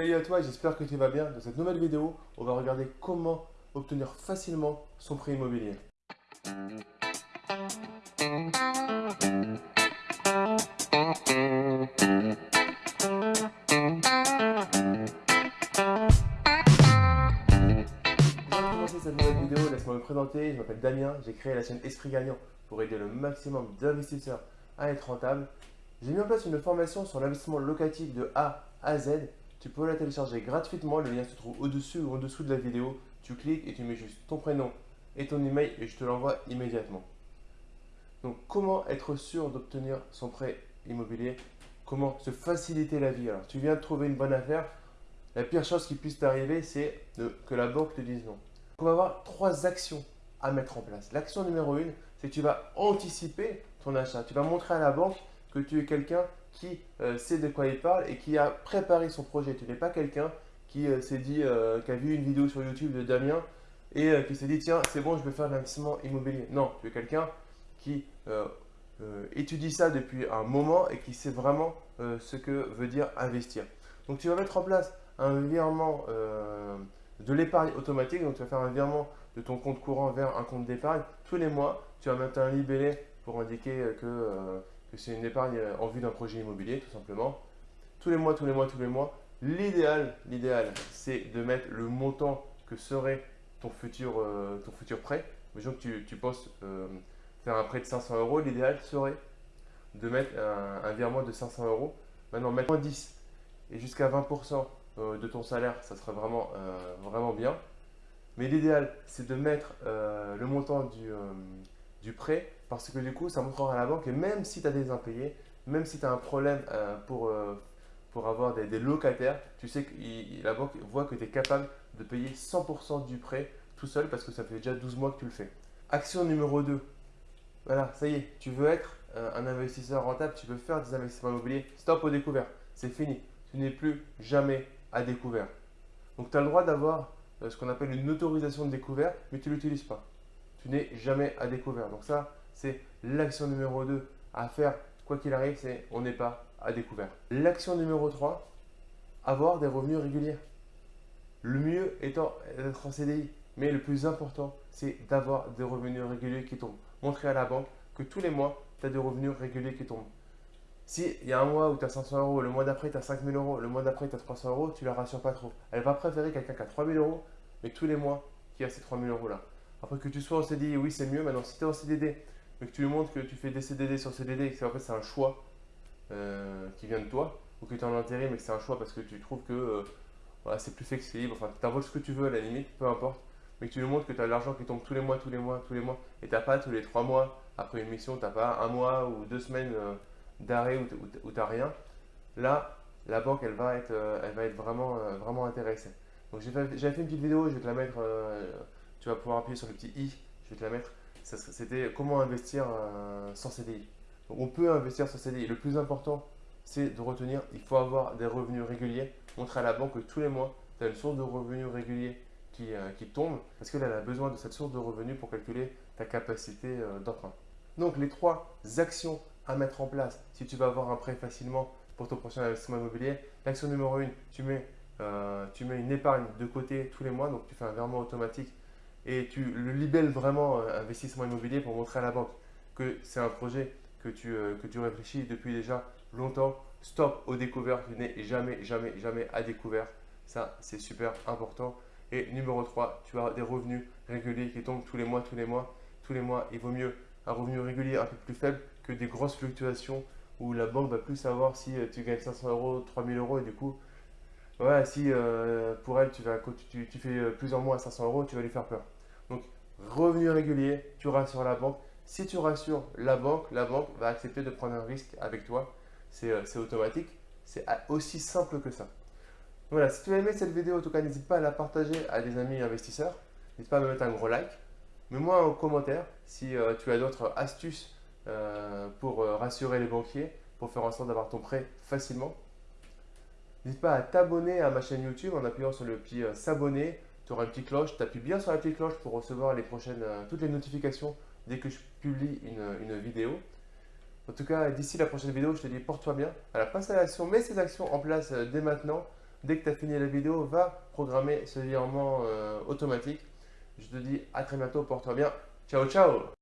Salut à toi, j'espère que tu vas bien. Dans cette nouvelle vidéo, on va regarder comment obtenir facilement son prêt immobilier. Cette nouvelle vidéo, laisse-moi me présenter. Je m'appelle Damien, j'ai créé la chaîne Esprit Gagnant pour aider le maximum d'investisseurs à être rentables. J'ai mis en place une formation sur l'investissement locatif de A à Z tu peux la télécharger gratuitement, le lien se trouve au-dessus ou en dessous de la vidéo. Tu cliques et tu mets juste ton prénom et ton email et je te l'envoie immédiatement. Donc comment être sûr d'obtenir son prêt immobilier? Comment se faciliter la vie? Alors tu viens de trouver une bonne affaire, la pire chose qui puisse t'arriver c'est que la banque te dise non. On va avoir trois actions à mettre en place. L'action numéro une, c'est que tu vas anticiper ton achat. Tu vas montrer à la banque que tu es quelqu'un qui euh, sait de quoi il parle et qui a préparé son projet. Tu n'es pas quelqu'un qui euh, s'est dit, euh, qui a vu une vidéo sur YouTube de Damien et qui s'est dit tiens c'est bon je vais faire l'investissement immobilier. Non, tu es quelqu'un qui étudie ça depuis un moment et qui sait vraiment ce que veut dire investir. Donc tu vas mettre en place un virement de l'épargne automatique, donc tu vas faire un virement de ton compte courant vers un compte d'épargne tous les mois. Tu vas mettre un libellé pour indiquer que que c'est une épargne en vue d'un projet immobilier, tout simplement. Tous les mois, tous les mois, tous les mois. L'idéal, l'idéal, c'est de mettre le montant que serait ton futur, euh, ton futur prêt. Disons que tu, tu penses euh, faire un prêt de 500 euros, l'idéal serait de mettre un, virement de 500 euros. Maintenant, mettre 10 et jusqu'à 20% euh, de ton salaire, ça serait vraiment, vraiment bien. Mais l'idéal, c'est de mettre le montant du, du prêt parce que du coup, ça montrera à la banque et même si tu as des impayés, même si tu as un problème euh, pour, euh, pour avoir des, locataires, tu sais que la banque voit que tu es capable de payer 100% du prêt tout seul parce que ça fait déjà 12 mois que tu le fais. Action numéro 2. Voilà, ça y est, tu veux être euh, un investisseur rentable, tu veux faire des investissements immobiliers, stop au découvert, c'est fini. Tu n'es plus jamais à découvert. Donc tu as le droit d'avoir ce qu'on appelle une autorisation de découvert, mais tu ne l'utilises pas tu n'es jamais à découvert. Donc ça, c'est l'action numéro 2 à faire, quoi qu'il arrive, c'est on n'est pas à découvert. L'action numéro 3, avoir des revenus réguliers. Le mieux étant d'être en CDI. Mais le plus important, c'est d'avoir des revenus réguliers qui tombent. Montrer à la banque que tous les mois, tu as des revenus réguliers qui tombent. Si il y a un mois où tu as 500 euros, le mois d'après tu as 5000 euros, le mois d'après tu as 300 euros, tu la rassures pas trop. Elle va préférer quelqu'un qui a 3000 euros, mais tous les mois qui a ces 3000 euros là. Après que tu sois en CDI, oui, c'est mieux. Maintenant, si tu es en CDD, mais que tu lui montres que tu fais des CDD sur CDD et que en fait c'est un choix euh, qui vient de toi, ou que tu es en intérim mais que c'est un choix parce que tu trouves que euh, voilà, c'est plus flexible, enfin tu envoies ce que tu veux à la limite, peu importe, mais que tu lui montres que tu as de l'argent qui tombe tous les mois, tous les mois, tous les mois, et tu pas tous les trois mois après une mission, tu pas un mois ou deux semaines euh, d'arrêt où tu rien, là, la banque elle va être, elle va être vraiment, vraiment intéressée. Donc j'ai fait, fait, une petite vidéo, je vais te la mettre tu vas pouvoir appuyer sur le petit i, je vais te la mettre. C'était comment investir euh, sans CDI. on peut investir sans CDI. Le plus important, c'est de retenir, il faut avoir des revenus réguliers. Montrer à la banque que tous les mois, tu as une source de revenus réguliers qui, euh, qui tombe parce qu'elle a besoin de cette source de revenus pour calculer ta capacité euh, d'emprunt. Donc les trois actions à mettre en place si tu veux avoir un prêt facilement pour ton prochain investissement immobilier. L'action numéro 1, tu mets, tu mets une épargne de côté tous les mois, donc tu fais un virement automatique et tu le libelles vraiment euh, investissement immobilier pour montrer à la banque que c'est un projet que tu, euh, que tu réfléchis depuis déjà longtemps. Stop au découvert, tu n'es jamais, jamais, jamais à découvert. Ça, c'est super important. Et numéro 3, tu as des revenus réguliers qui tombent tous les mois, tous les mois. Tous les mois, il vaut mieux un revenu régulier un peu plus faible que des grosses fluctuations où la banque va plus savoir si euh, tu gagnes 500 euros, 3000 euros et du coup, si pour elle, tu, vas, tu, tu, fais euh, plusieurs mois à 500 euros, tu vas lui faire peur. Revenu régulier, tu rassures la banque. Si tu rassures la banque, la banque va accepter de prendre un risque avec toi. C'est euh, automatique. C'est aussi simple que ça. Voilà, si tu as aimé cette vidéo, en tout cas, n'hésite pas à la partager à des amis investisseurs. N'hésite pas à me mettre un gros like. Mets-moi en commentaire si tu as d'autres astuces pour rassurer les banquiers, pour faire en sorte d'avoir ton prêt facilement. N'hésite pas à t'abonner à ma chaîne YouTube en appuyant sur le petit euh, s'abonner. Tu auras une petite cloche. Tu appuies bien sur la petite cloche pour recevoir les prochaines, euh, toutes les notifications dès que je publie une, vidéo. En tout cas, d'ici la prochaine vidéo, je te dis porte-toi bien. Alors, passe à l'action, mets ces actions en place euh, dès maintenant. dès que tu as fini la vidéo, va programmer ce virement euh, automatique. Je te dis à très bientôt, porte-toi bien. Ciao, ciao